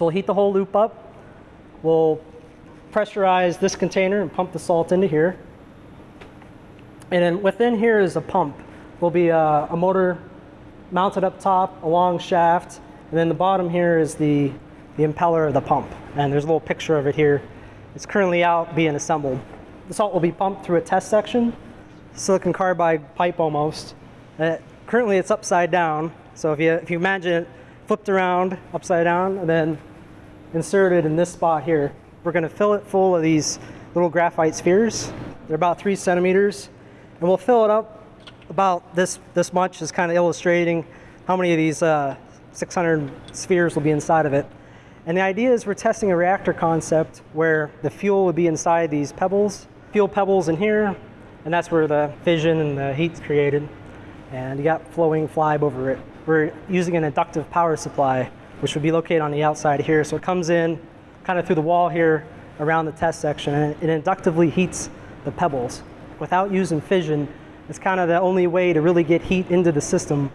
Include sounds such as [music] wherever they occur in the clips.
So we'll heat the whole loop up. We'll pressurize this container and pump the salt into here. And then within here is a pump. Will be a, a motor mounted up top, a long shaft, and then the bottom here is the, the impeller of the pump. And there's a little picture of it here. It's currently out being assembled. The salt will be pumped through a test section, silicon carbide pipe almost. Uh, currently it's upside down. So if you, if you imagine it flipped around upside down and then inserted in this spot here, we're gonna fill it full of these little graphite spheres. They're about three centimeters. And we'll fill it up about this, this much is kind of illustrating how many of these uh, 600 spheres will be inside of it. And the idea is we're testing a reactor concept where the fuel would be inside these pebbles, fuel pebbles in here, and that's where the fission and the heat's created. And you got flowing FLiBe over it. We're using an inductive power supply, which would be located on the outside here. So it comes in kind of through the wall here around the test section, and it inductively heats the pebbles. Without using fission, it's kind of the only way to really get heat into the system.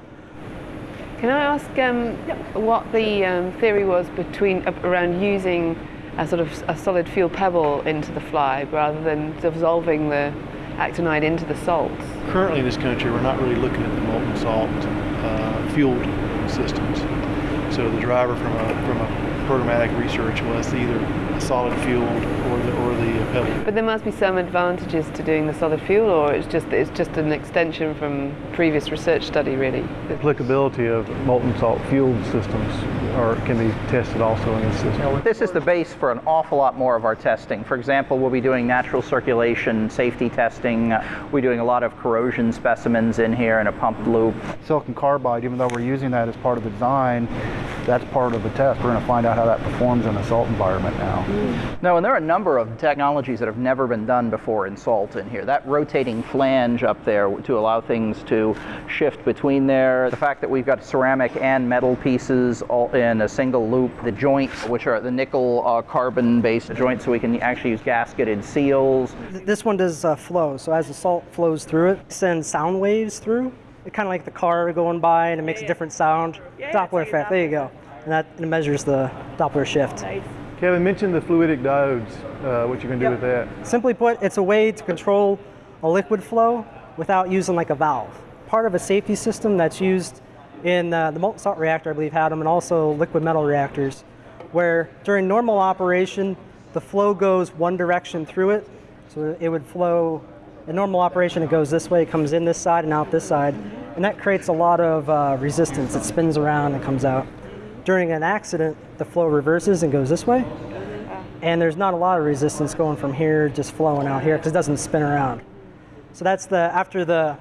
Can I ask um, what the um, theory was between uh, around using a sort of a solid fuel pebble into the fly rather than dissolving the actinide into the salts? Currently in this country, we're not really looking at the molten salt uh, fueled systems. So the driver from a, from a programmatic research was either a solid fuel or the, or the pebble. But there must be some advantages to doing the solid fuel, or it's just it's just an extension from previous research study, really. The applicability of molten salt fueled systems are, can be tested also in this system. This is the base for an awful lot more of our testing. For example, we'll be doing natural circulation safety testing. We're doing a lot of corrosion specimens in here in a pumped loop. Silicon carbide, even though we're using that as part of the design, that's part of the test. We're going to find out how that performs in a salt environment now. Mm. No, and there are a number of technologies that have never been done before in salt in here. That rotating flange up there to allow things to shift between there. The fact that we've got ceramic and metal pieces all in a single loop. The joints, which are the nickel uh, carbon based joints, so we can actually use gasketed seals. This one does uh, flow, so as the salt flows through it, it sends sound waves through It's kind of like the car going by and it makes yeah, a different sound. Yeah, Doppler effect, there you go. And that measures the Doppler shift. Nice. Kevin mentioned the fluidic diodes, uh, what you can do yep. with that. Simply put, it's a way to control a liquid flow without using like a valve. Part of a safety system that's used in uh, the molten salt reactor, I believe, had them, and also liquid metal reactors, where during normal operation, the flow goes one direction through it. So it would flow in normal operation, it goes this way, it comes in this side and out this side, and that creates a lot of uh, resistance. It spins around and comes out. During an accident, the flow reverses and goes this way, and there's not a lot of resistance going from here, just flowing out here, because it doesn't spin around. So that's the, after the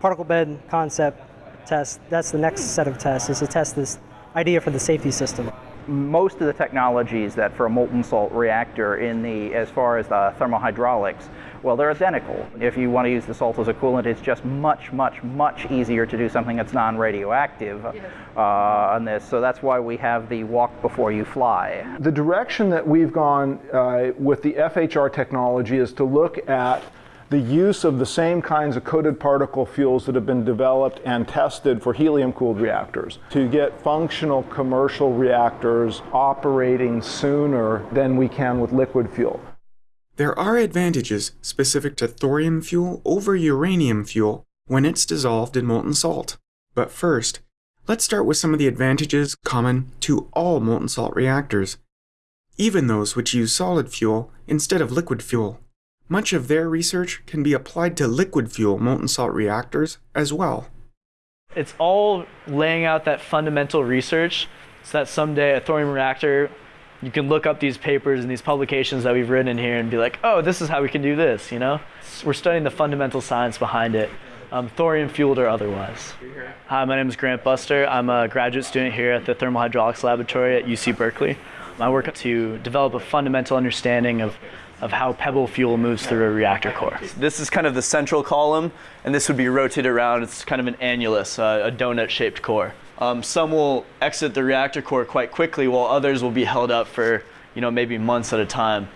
particle bed concept test, that's the next set of tests, is to test this idea for the safety system most of the technologies that for a molten salt reactor in the as far as the thermohydraulics well, they're identical. If you want to use the salt as a coolant, it's just much, much, much easier to do something that's non-radioactive uh, on this. So that's why we have the walk before you fly. The direction that we've gone uh, with the FHR technology is to look at the use of the same kinds of coated particle fuels that have been developed and tested for helium-cooled reactors to get functional commercial reactors operating sooner than we can with liquid fuel. There are advantages specific to thorium fuel over uranium fuel when it's dissolved in molten salt. But first, let's start with some of the advantages common to all molten salt reactors, even those which use solid fuel instead of liquid fuel. Much of their research can be applied to liquid fuel molten salt reactors as well. It's all laying out that fundamental research so that someday a thorium reactor you can look up these papers and these publications that we've written here and be like, oh, this is how we can do this, you know? We're studying the fundamental science behind it, um, thorium fueled or otherwise. Hi, my name is Grant Buster. I'm a graduate student here at the Thermal Hydraulics Laboratory at UC Berkeley. I work to develop a fundamental understanding of of how pebble fuel moves through a reactor core. This is kind of the central column, and this would be rotated around. It's kind of an annulus, uh, a donut-shaped core. Um, some will exit the reactor core quite quickly, while others will be held up for you know maybe months at a time.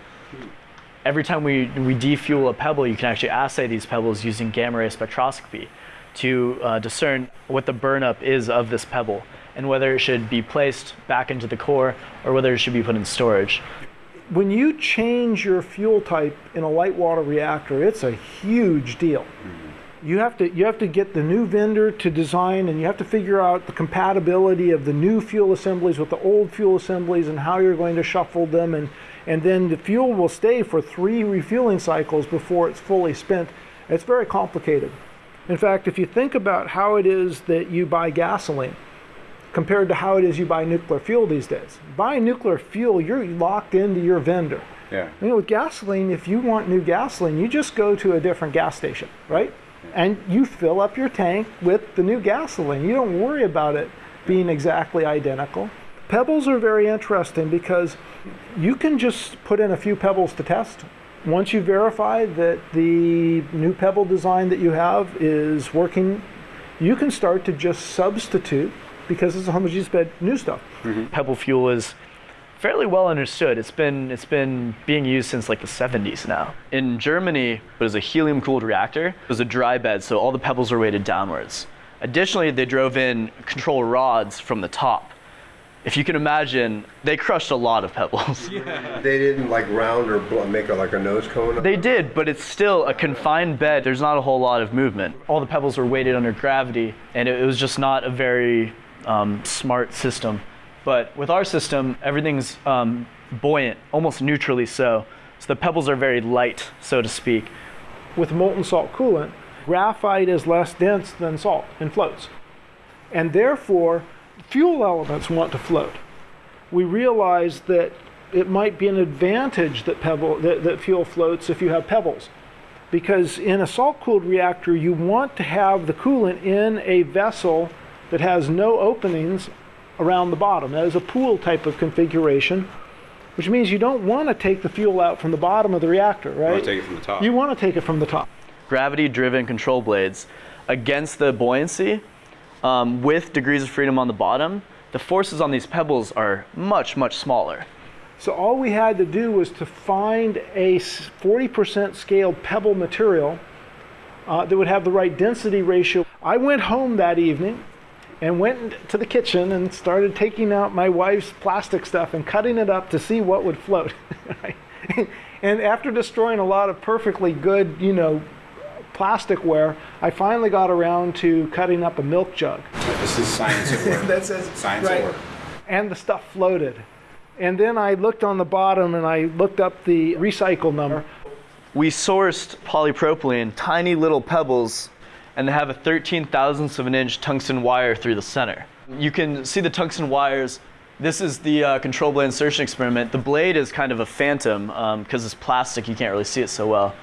Every time we, we defuel a pebble, you can actually assay these pebbles using gamma ray spectroscopy to uh, discern what the burnup is of this pebble. and whether it should be placed back into the core or whether it should be put in storage. When you change your fuel type in a light water reactor, it's a huge deal. You have to you have to get the new vendor to design and you have to figure out the compatibility of the new fuel assemblies with the old fuel assemblies and how you're going to shuffle them and and then the fuel will stay for three refueling cycles before it's fully spent. It's very complicated. In fact, if you think about how it is that you buy gasoline compared to how it is you buy nuclear fuel these days. Buying nuclear fuel, you're locked into your vendor. Yeah. You know, with gasoline, if you want new gasoline, you just go to a different gas station, right? And you fill up your tank with the new gasoline. You don't worry about it being exactly identical. Pebbles are very interesting because you can just put in a few pebbles to test. Once you verify that the new pebble design that you have is working, you can start to just substitute because it's a homogeneous bed new stuff. Mm-hmm. Pebble fuel is fairly well understood. It's been it's been being used since like the 70s now. In Germany, it was a helium cooled reactor. It was a dry bed, so all the pebbles were weighted downwards. Additionally, they drove in control rods from the top. If you can imagine, they crushed a lot of pebbles. [laughs] They didn't like round or bl- make a, like a nose cone. They did, but it's still a confined bed. There's not a whole lot of movement. All the pebbles were weighted under gravity, and it, it was just not a very um, smart system. But with our system, everything's um, buoyant, almost neutrally so. So the pebbles are very light, so to speak. with molten salt coolant, graphite is less dense than salt and floats. And therefore, fuel elements want to float. We realize that it might be an advantage that pebble that, that fuel floats if you have pebbles. Because in a salt cooled reactor, you want to have the coolant in a vessel that has no openings around the bottom. That is a pool type of configuration, which means you don't want to take the fuel out from the bottom of the reactor, right? You want to take it from the top. You want to take it from the top. Gravity driven control blades against the buoyancy um, with degrees of freedom on the bottom. The forces on these pebbles are much, much smaller. So all we had to do was to find a 40% scaled pebble material uh, that would have the right density ratio. I went home that evening and went to the kitchen and started taking out my wife's plastic stuff and cutting it up to see what would float. [laughs] and after destroying a lot of perfectly good, you know, plasticware, I finally got around to cutting up a milk jug. This is science at work. [laughs] That's it. Science Right. at work. and the stuff floated. And then I looked on the bottom and I looked up the recycle number. We sourced polypropylene, tiny little pebbles, and they have a 13 thousandths of an inch tungsten wire through the center. You can see the tungsten wires. This is the uh, control blade insertion experiment. The blade is kind of a phantom because it's plastic, you can't really see it so well.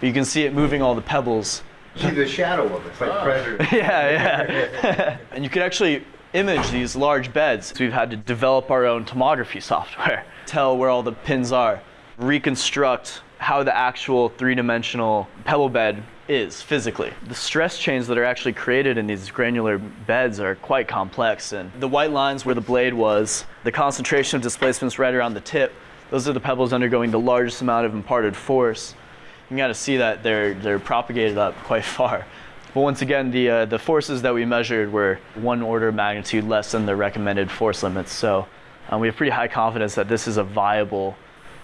But you can see it moving all the pebbles. See the shadow of it. It's like Predator. [laughs] yeah, yeah. [laughs] and you can actually image these large beds. So we've had to develop our own tomography software, [laughs] tell where all the pins are, reconstruct how the actual three-dimensional pebble bed is physically. The stress chains that are actually created in these granular beds are quite complex and the white lines where the blade was, the concentration of displacements right around the tip. Those are the pebbles undergoing the largest amount of imparted force. You got to see that they're they're propagated up quite [laughs] far. But once again, the uh, the forces that we measured were one order of magnitude less than the recommended force limits. So um, we have pretty high confidence that this is a viable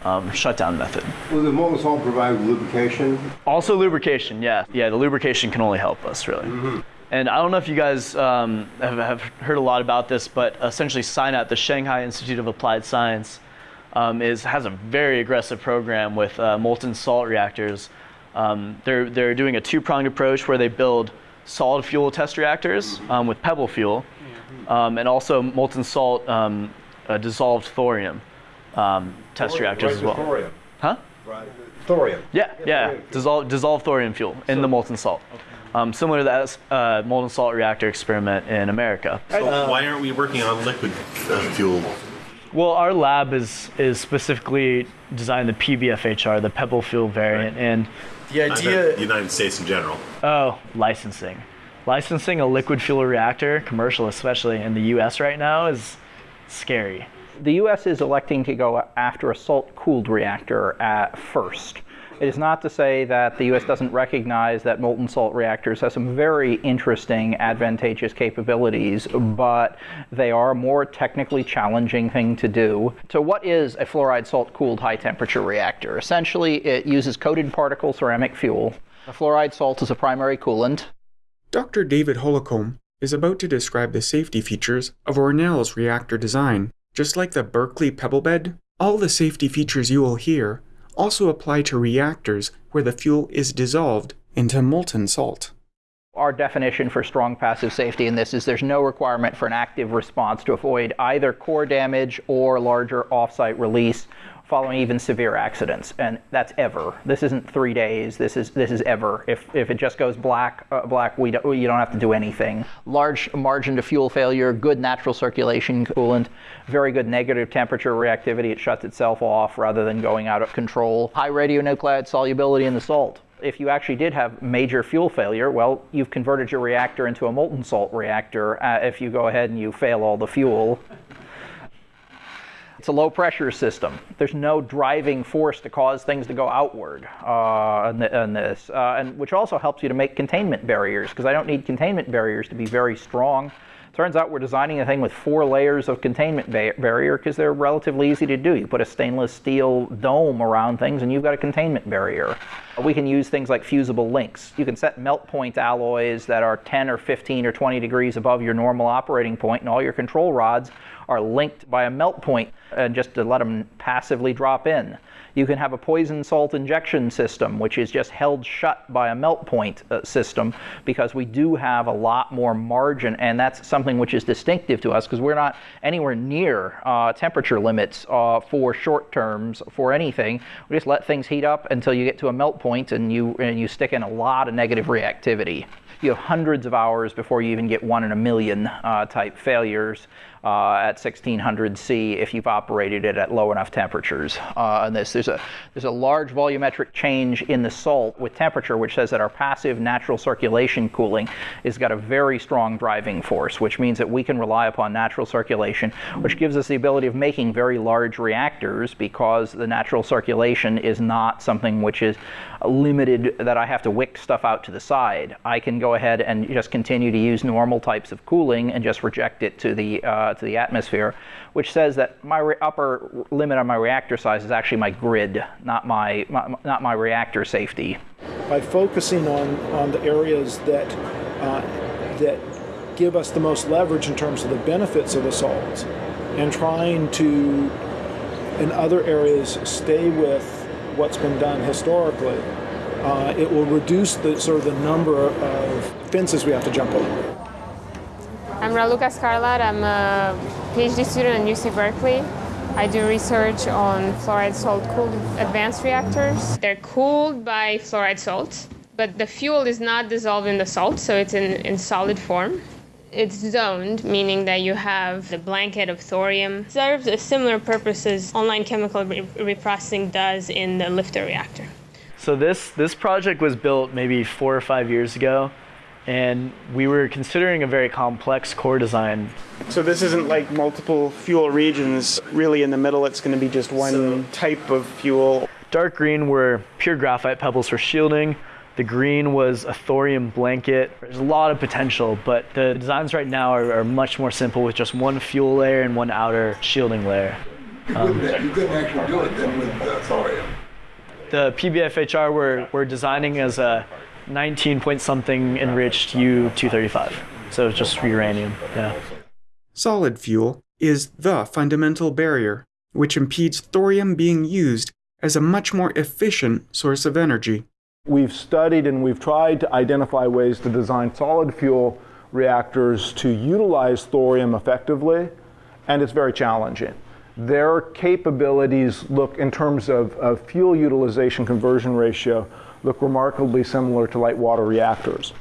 um, shutdown method. Will the molten salt provide lubrication? Also lubrication, yeah, yeah. The lubrication can only help us really. And I don't know if you guys um, have, have heard a lot about this, but essentially SINAP, the Shanghai Institute of Applied Science, um, is has a very aggressive program with uh, molten salt reactors. Um, they're they're doing a two-pronged approach where they build solid fuel test reactors um, with pebble fuel, um, and also molten salt um, uh, dissolved thorium um, test reactors as well. Thorium. Huh? Right. Thorium. Yeah, yeah. Dissolve, dissolved thorium fuel in the molten salt. Um, similar to that uh, molten salt reactor experiment in America. So why aren't we working on liquid uh, fuel? Well, our lab is is specifically designed the PBFHR, the pebble fuel variant, and the idea the United States in general. oh licensing, licensing a liquid fuel reactor, commercial especially in the U.S. right now is scary. The U.S. is electing to go after a salt cooled reactor at first. It is not to say that the U.S. doesn't recognize that molten salt reactors have some very interesting, advantageous capabilities, but they are a more technically challenging thing to do. So, what is a fluoride salt cooled high temperature reactor? Essentially, it uses coated particle ceramic fuel. The fluoride salt is a primary coolant. Dr. David Holcomb is about to describe the safety features of ORNL's reactor design. Just like the Berkeley pebble bed, all the safety features you will hear also apply to reactors where the fuel is dissolved into molten salt. Our definition for strong passive safety in this is there's no requirement for an active response to avoid either core damage or larger offsite release following even severe accidents, and that's ever. This isn't three days. This is this is ever. If if it just goes black, uh, black, we don't, you don't have to do anything. Large margin to fuel failure, good natural circulation coolant, very good negative temperature reactivity. It shuts itself off rather than going out of control. High radionuclide solubility in the salt if you actually did have major fuel failure, well, you've converted your reactor into a molten salt reactor uh, if you go ahead and you fail all the fuel. It's a low pressure system. There's no driving force to cause things to go outward uh, in, this, uh, and which also helps you to make containment barriers because I don't need containment barriers to be very strong. Turns out we're designing a thing with four layers of containment ba barrier because they're relatively easy to do. You put a stainless steel dome around things and you've got a containment barrier. We can use things like fusible links. You can set melt point alloys that are 10 or 15 or 20 degrees above your normal operating point and all your control rods are linked by a melt point and just to let them passively drop in. You can have a poison salt injection system, which is just held shut by a melt point uh, system because we do have a lot more margin, and that's something which is distinctive to us because we're not anywhere near uh, temperature limits uh, for short terms for anything. We just let things heat up until you get to a melt point and you, and you stick in a lot of negative reactivity you have hundreds of hours before you even get one in a million uh, type failures uh, at 1600 C if you've operated it at low enough temperatures. Uh, and this, there's a, there's a large volumetric change in the salt with temperature, which says that our passive natural circulation cooling has got a very strong driving force, which means that we can rely upon natural circulation, which gives us the ability of making very large reactors because the natural circulation is not something which is limited that I have to wick stuff out to the side. I can go ahead and just continue to use normal types of cooling and just reject it to the uh, to the atmosphere, which says that my upper limit on my reactor size is actually my grid, not my, my not my reactor safety. By focusing on on the areas that uh, that give us the most leverage in terms of the benefits of the salts, and trying to in other areas stay with what's been done historically, uh, it will reduce the sort of the number of fences we have to jump over. I'm Raluca Scarlat. I'm a PhD student at UC Berkeley. I do research on fluoride salt cooled advanced reactors. They're cooled by fluoride salt, but the fuel is not dissolved in the salt, so it's in, in solid form. It's zoned, meaning that you have the blanket of thorium. It serves a similar purpose as online chemical re reprocessing does in the LFTR reactor. So this, this project was built maybe four or five years ago and we were considering a very complex core design. So this isn't like multiple fuel regions. Really in the middle it's going to be just one so, type of fuel. Dark green were pure graphite pebbles for shielding. The green was a thorium blanket. There's a lot of potential, but the designs right now are, are much more simple with just one fuel layer and one outer shielding layer. Um, you couldn't actually do it then with the thorium. The PBFHR we're, we're designing as a 19 point something enriched U-235. So it's just uranium, yeah. Solid fuel is the fundamental barrier, which impedes thorium being used as a much more efficient source of energy. We've studied and we've tried to identify ways to design solid fuel reactors to utilize thorium effectively, and it's very challenging. Their capabilities look, in terms of, of fuel utilization conversion ratio, look remarkably similar to light water reactors.